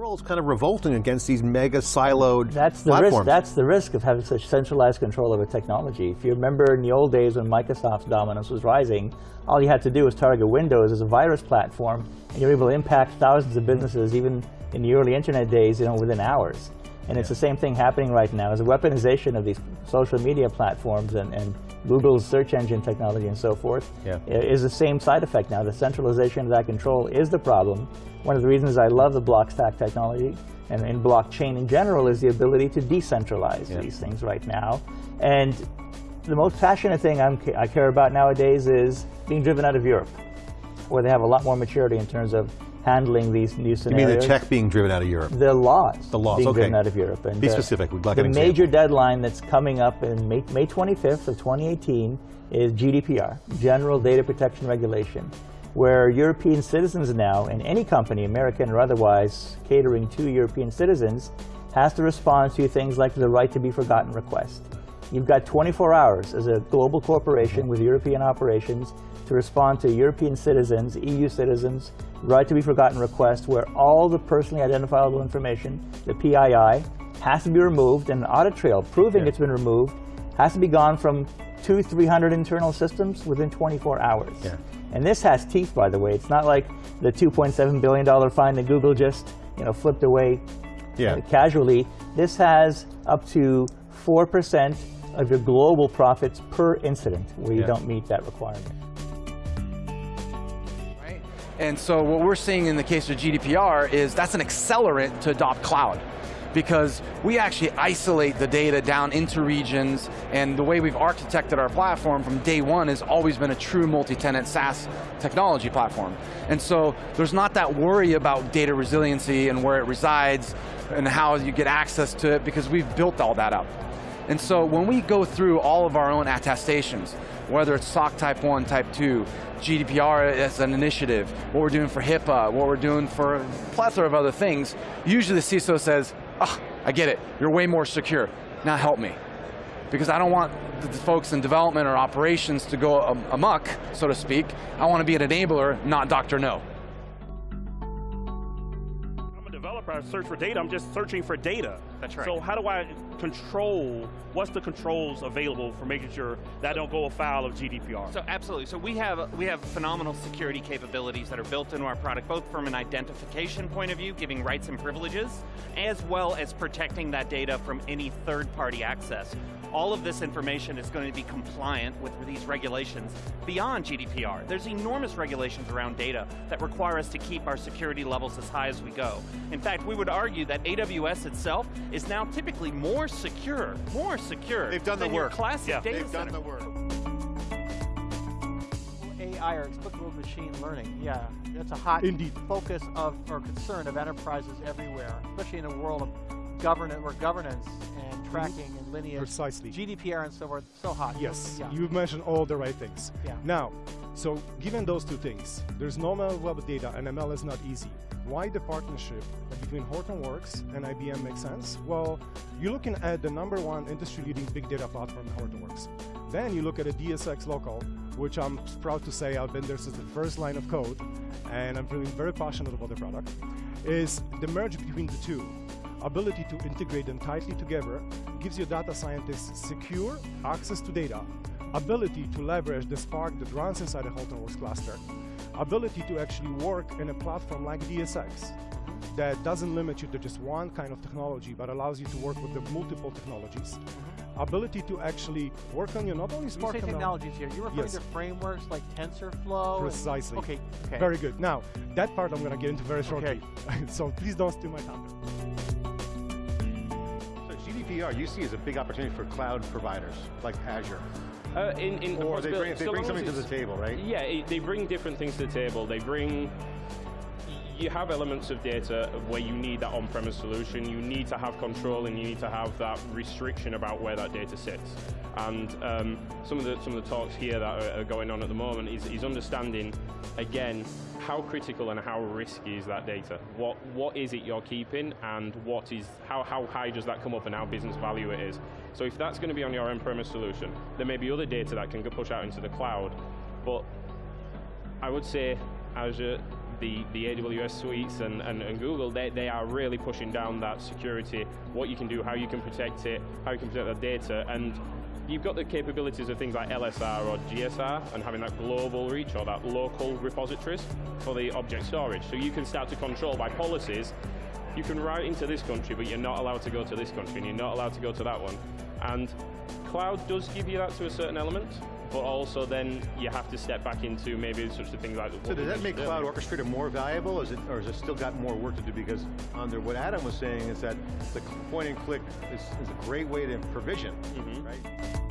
we're kind of revolting against these mega siloed that's the platforms. Risk, that's the risk of having such centralized control of a technology. If you remember in the old days when Microsoft's dominance was rising, all you had to do was target Windows as a virus platform, and you're able to impact thousands of businesses, even in the early internet days, you know, within hours. And yeah. it's the same thing happening right now. Is a weaponization of these social media platforms and, and Google's search engine technology and so forth yeah. is the same side effect now. The centralization of that control is the problem. One of the reasons I love the Blockstack technology and in blockchain in general is the ability to decentralize yeah. these things right now. And the most passionate thing I'm, i care about nowadays is being driven out of Europe, where they have a lot more maturity in terms of handling these new scenarios. You mean the check being driven out of Europe? The laws. The laws, being okay. driven out of Europe. And Be uh, specific. We'd like the major deadline that's coming up in May, May 25th of 2018 is GDPR, General Data Protection Regulation, where European citizens now, and any company, American or otherwise, catering to European citizens, has to respond to things like the right to be forgotten request. You've got 24 hours as a global corporation with European operations to respond to European citizens, EU citizens, right to be forgotten request where all the personally identifiable information, the PII, has to be removed and an audit trail proving yeah. it's been removed has to be gone from two, 300 internal systems within 24 hours. Yeah. And this has teeth, by the way. It's not like the $2.7 billion fine that Google just you know, flipped away yeah. Uh, casually. This has up to 4% of your global profits per incident where you yeah. don't meet that requirement. And so what we're seeing in the case of GDPR is that's an accelerant to adopt cloud because we actually isolate the data down into regions and the way we've architected our platform from day one has always been a true multi-tenant SaaS technology platform. And so there's not that worry about data resiliency and where it resides and how you get access to it because we've built all that up. And so when we go through all of our own attestations, whether it's SOC Type 1, Type 2, GDPR as an initiative, what we're doing for HIPAA, what we're doing for a plethora of other things, usually the CISO says, oh, I get it, you're way more secure, now help me. Because I don't want the folks in development or operations to go amok, so to speak. I want to be an enabler, not Dr. No. I search for data, I'm just searching for data. That's right. So how do I control, what's the controls available for making sure that I don't go afoul of GDPR? So absolutely, so we have, we have phenomenal security capabilities that are built into our product, both from an identification point of view, giving rights and privileges, as well as protecting that data from any third-party access all of this information is going to be compliant with these regulations beyond GDPR. There's enormous regulations around data that require us to keep our security levels as high as we go. In fact, we would argue that AWS itself is now typically more secure, more secure They've done the work. classic yeah, data they've center. done the work. AI or explicable machine learning, yeah, that's a hot Indeed. focus of or concern of enterprises everywhere, especially in a world of governance where governance and mm-hmm. tracking and lineage. Precisely. GDPR and so forth, so hot. Yes, yeah. you've mentioned all the right things. Yeah. Now, so given those two things, there's normal web data and ML is not easy. Why the partnership between Hortonworks and IBM makes sense? Well, you're looking at the number one industry-leading big data platform, Hortonworks. Then you look at a DSX local, which I'm proud to say I've been there since the first line of code, and I'm feeling very passionate about the product, is the merge between the two ability to integrate them tightly together gives your data scientists secure access to data, ability to leverage the Spark that runs inside the Hortonworks cluster, ability to actually work in a platform like DSX that doesn't limit you to just one kind of technology, but allows you to work with the multiple technologies. Mm -hmm. Ability to actually work on your not only smart you say technologies here, you're referring yes. to frameworks like TensorFlow? Precisely. okay, okay. Very good. Now, that part I'm going to get into very shortly. Okay. so please don't steal my thunder. So GDPR you see as a big opportunity for cloud providers like Azure. Uh, in, in or they bring, they so bring something to the table, right? Yeah, it, they bring different things to the table. They bring you have elements of data where you need that on-premise solution, you need to have control and you need to have that restriction about where that data sits. And um, some, of the, some of the talks here that are, going on at the moment is, is understanding, again, how critical and how risky is that data? What, what is it you're keeping and what is, how, how high does that come up and how business value it is? So if that's going to be on your on-premise solution, there may be other data that can push out into the cloud, but I would say Azure the, the AWS suites and, and, and Google, they, they are really pushing down that security, what you can do, how you can protect it, how you can protect that data, and you've got the capabilities of things like LSR or GSR and having that global reach or that local repositories for the object storage. So you can start to control by policies, you can write into this country, but you're not allowed to go to this country, and you're not allowed to go to that one. And cloud does give you that to a certain element, but also then you have to step back into maybe such a thing like. So does that make Cloud Orchestrator more valuable, is it, or has it still got more work to do? Because under what Adam was saying is that the point and click is, is a great way to provision, Mhm. right?